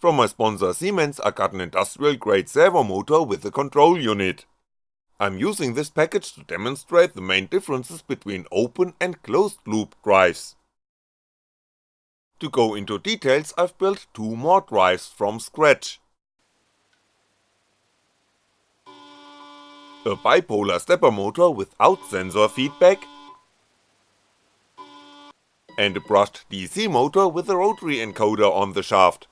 From my sponsor Siemens I got an industrial grade servo motor with a control unit. I'm using this package to demonstrate the main differences between open and closed loop drives. To go into details I've built two more drives from scratch. A bipolar stepper motor without sensor feedback, and a brushed DC motor with a rotary encoder on the shaft.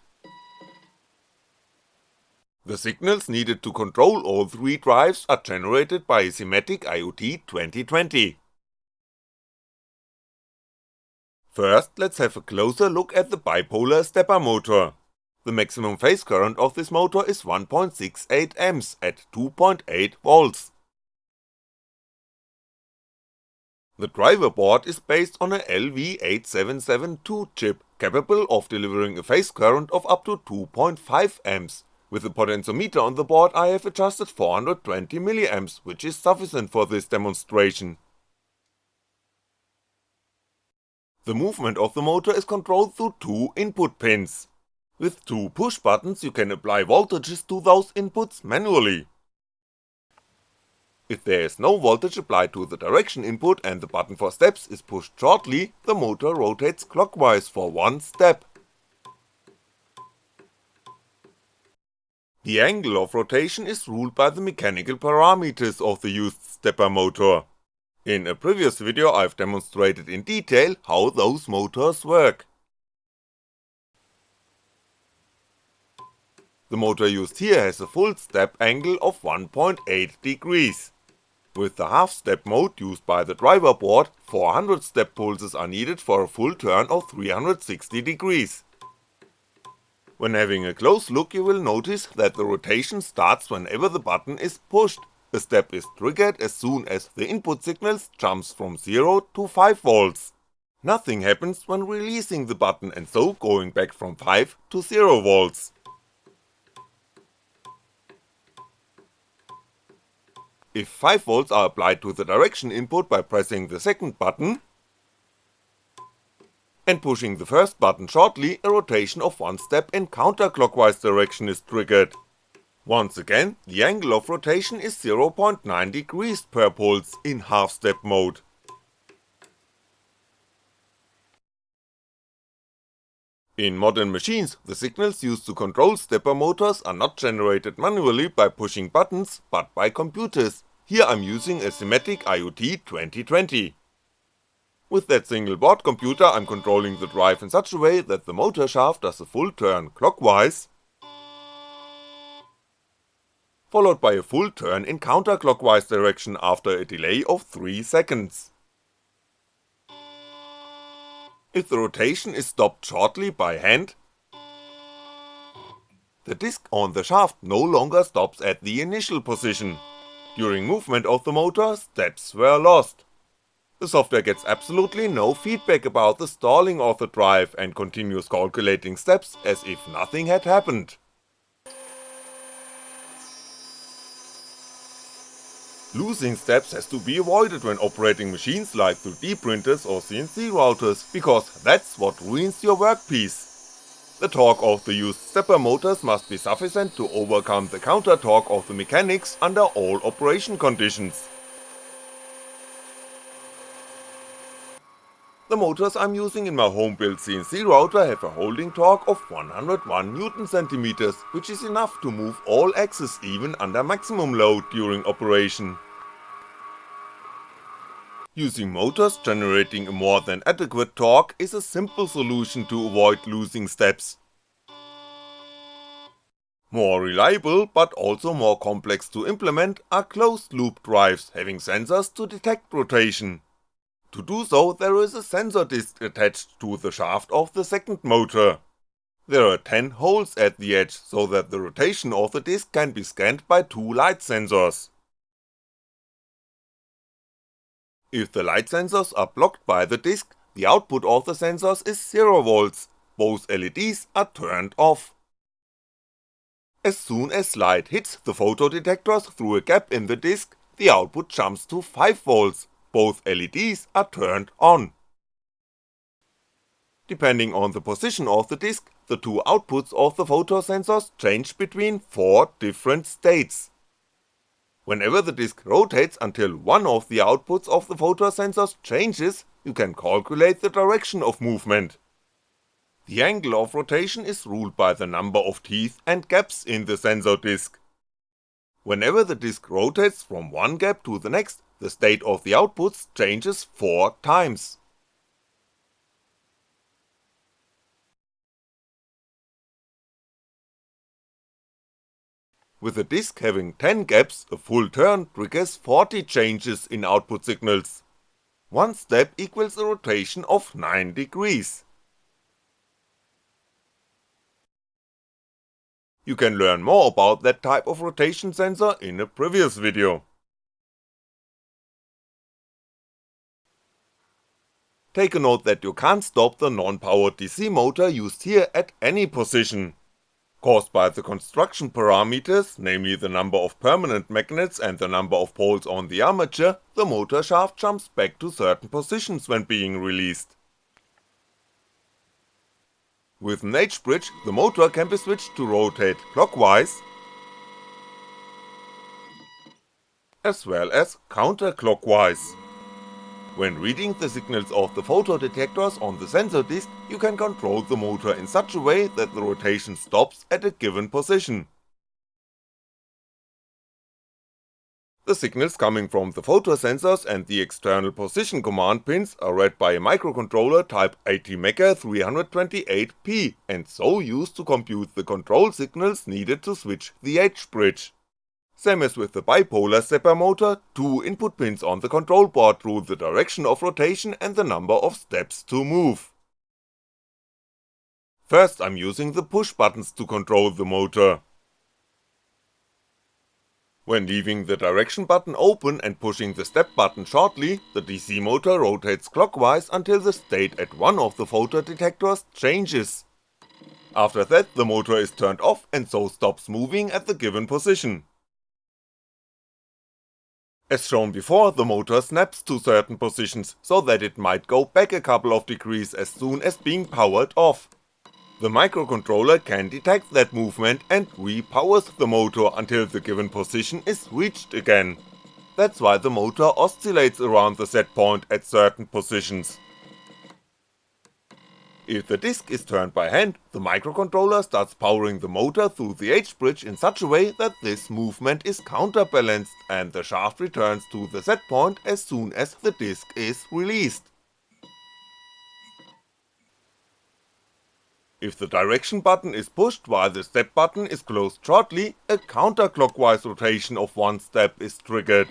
The signals needed to control all three drives are generated by SIMATIC IoT 2020. First let's have a closer look at the bipolar stepper motor. The maximum phase current of this motor is 1.68A at 2.8V. The driver board is based on a LV8772 chip capable of delivering a phase current of up to 2.5A with the potentiometer on the board I have adjusted 420mA, which is sufficient for this demonstration. The movement of the motor is controlled through two input pins. With two push buttons you can apply voltages to those inputs manually. If there is no voltage applied to the direction input and the button for steps is pushed shortly, the motor rotates clockwise for one step. The angle of rotation is ruled by the mechanical parameters of the used stepper motor. In a previous video I've demonstrated in detail how those motors work. The motor used here has a full step angle of 1.8 degrees. With the half step mode used by the driver board, 400 step pulses are needed for a full turn of 360 degrees. When having a close look you will notice that the rotation starts whenever the button is pushed, a step is triggered as soon as the input signals jumps from 0 to 5V. Nothing happens when releasing the button and so going back from 5 to 0V. If 5V are applied to the direction input by pressing the second button, and pushing the first button shortly, a rotation of one step in counterclockwise direction is triggered. Once again, the angle of rotation is 0.9 degrees per pulse in half step mode. In modern machines, the signals used to control stepper motors are not generated manually by pushing buttons, but by computers, here I'm using a SIMATIC IoT 2020. With that single board computer I'm controlling the drive in such a way that the motor shaft does a full turn clockwise, followed by a full turn in counterclockwise direction after a delay of 3 seconds. If the rotation is stopped shortly by hand, the disc on the shaft no longer stops at the initial position. During movement of the motor, steps were lost. The software gets absolutely no feedback about the stalling of the drive and continues calculating steps as if nothing had happened. Losing steps has to be avoided when operating machines like 3D printers or CNC routers, because that's what ruins your workpiece. The torque of the used stepper motors must be sufficient to overcome the counter torque of the mechanics under all operation conditions. The motors I'm using in my home built CNC router have a holding torque of 101Nm, which is enough to move all axes even under maximum load during operation. Using motors generating a more than adequate torque is a simple solution to avoid losing steps. More reliable, but also more complex to implement are closed loop drives having sensors to detect rotation. To do so there is a sensor disc attached to the shaft of the second motor. There are 10 holes at the edge so that the rotation of the disc can be scanned by two light sensors. If the light sensors are blocked by the disc, the output of the sensors is 0V, both LEDs are turned off. As soon as light hits the photodetectors through a gap in the disc, the output jumps to 5V, both LEDs are turned on. Depending on the position of the disk, the two outputs of the photosensors change between 4 different states. Whenever the disk rotates until one of the outputs of the photosensors changes, you can calculate the direction of movement. The angle of rotation is ruled by the number of teeth and gaps in the sensor disk. Whenever the disk rotates from one gap to the next, the state of the outputs changes 4 times. With a disk having 10 gaps, a full turn triggers 40 changes in output signals. One step equals a rotation of 9 degrees. You can learn more about that type of rotation sensor in a previous video. Take a note that you can't stop the non-powered DC motor used here at any position, Caused by the construction parameters, namely the number of permanent magnets and the number of poles on the armature, the motor shaft jumps back to certain positions when being released. With an H-bridge, the motor can be switched to rotate clockwise, as well as counterclockwise. When reading the signals of the photodetectors on the sensor disk, you can control the motor in such a way that the rotation stops at a given position. The signals coming from the photosensors and the external position command pins are read by a microcontroller type ATmega 328P and so used to compute the control signals needed to switch the H-bridge. Same as with the bipolar stepper motor, two input pins on the control board rule the direction of rotation and the number of steps to move. First I'm using the push buttons to control the motor. When leaving the direction button open and pushing the step button shortly, the DC motor rotates clockwise until the state at one of the photodetectors changes. After that the motor is turned off and so stops moving at the given position. As shown before, the motor snaps to certain positions, so that it might go back a couple of degrees as soon as being powered off. The microcontroller can detect that movement and repowers the motor until the given position is reached again. That's why the motor oscillates around the set point at certain positions. If the disk is turned by hand, the microcontroller starts powering the motor through the H-bridge in such a way that this movement is counterbalanced and the shaft returns to the set point as soon as the disk is released. If the direction button is pushed while the step button is closed shortly, a counterclockwise rotation of one step is triggered.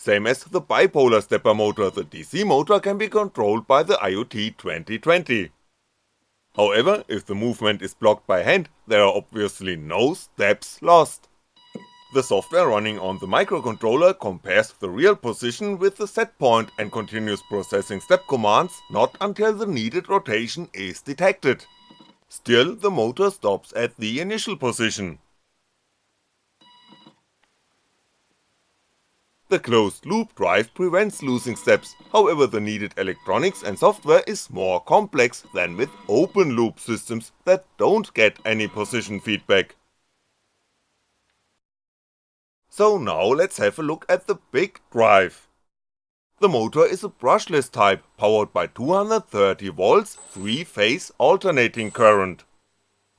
Same as the bipolar stepper motor, the DC motor can be controlled by the IoT 2020. However, if the movement is blocked by hand, there are obviously no steps lost. The software running on the microcontroller compares the real position with the set point and continues processing step commands not until the needed rotation is detected. Still, the motor stops at the initial position. The closed loop drive prevents losing steps, however the needed electronics and software is more complex than with open loop systems that don't get any position feedback. So now let's have a look at the big drive. The motor is a brushless type, powered by 230V 3-phase alternating current.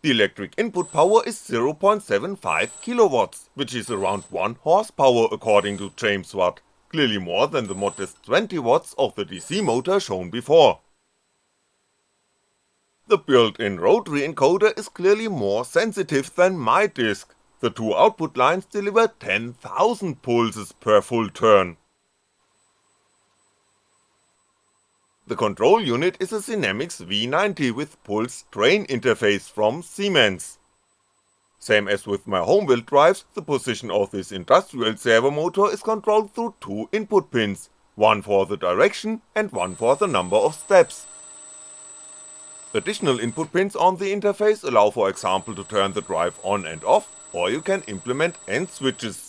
The electric input power is 0.75kW, which is around 1 horsepower according to James Watt, clearly more than the modest 20W of the DC motor shown before. The built-in rotary encoder is clearly more sensitive than my disk, the two output lines deliver 10,000 pulses per full turn. The control unit is a Sinamics V90 with pulse train interface from Siemens. Same as with my home built drives, the position of this industrial servo motor is controlled through two input pins, one for the direction and one for the number of steps. Additional input pins on the interface allow for example to turn the drive on and off, or you can implement end switches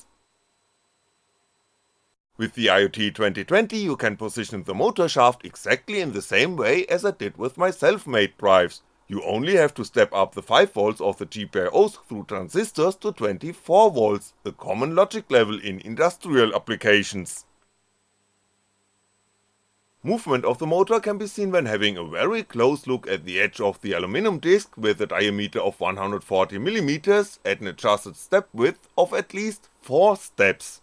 With the IoT 2020 you can position the motor shaft exactly in the same way as I did with my self-made drives, you only have to step up the 5V of the GPIOs through transistors to 24V, a common logic level in industrial applications. Movement of the motor can be seen when having a very close look at the edge of the aluminum disc with a diameter of 140mm at an adjusted step width of at least 4 steps.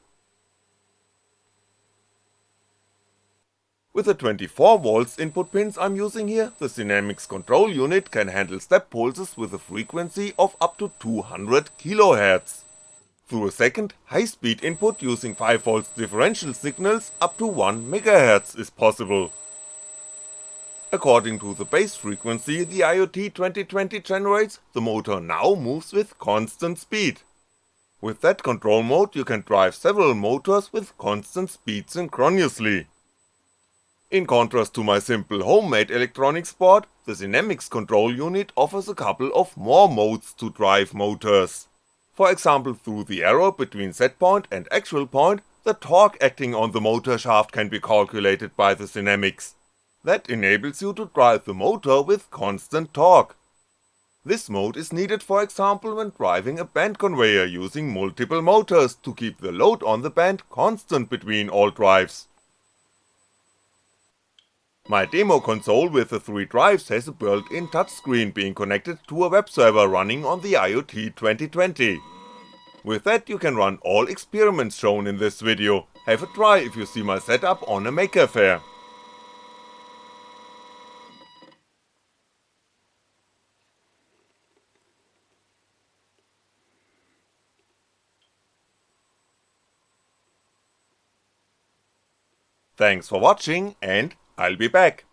With the 24V input pins I'm using here, the Sinamics control unit can handle step pulses with a frequency of up to 200kHz. Through a second, high-speed input using 5V differential signals up to 1MHz is possible. According to the base frequency the IoT 2020 generates, the motor now moves with constant speed. With that control mode you can drive several motors with constant speed synchronously. In contrast to my simple homemade electronics board, the Sinamics control unit offers a couple of more modes to drive motors for example through the error between setpoint and actual point, the torque acting on the motor shaft can be calculated by the Sinamics. That enables you to drive the motor with constant torque. This mode is needed for example when driving a band conveyor using multiple motors to keep the load on the band constant between all drives. My demo console with the 3 drives has a built-in touchscreen being connected to a web server running on the IoT 2020. With that you can run all experiments shown in this video, have a try if you see my setup on a Maker Faire. Thanks for watching and I'll be back.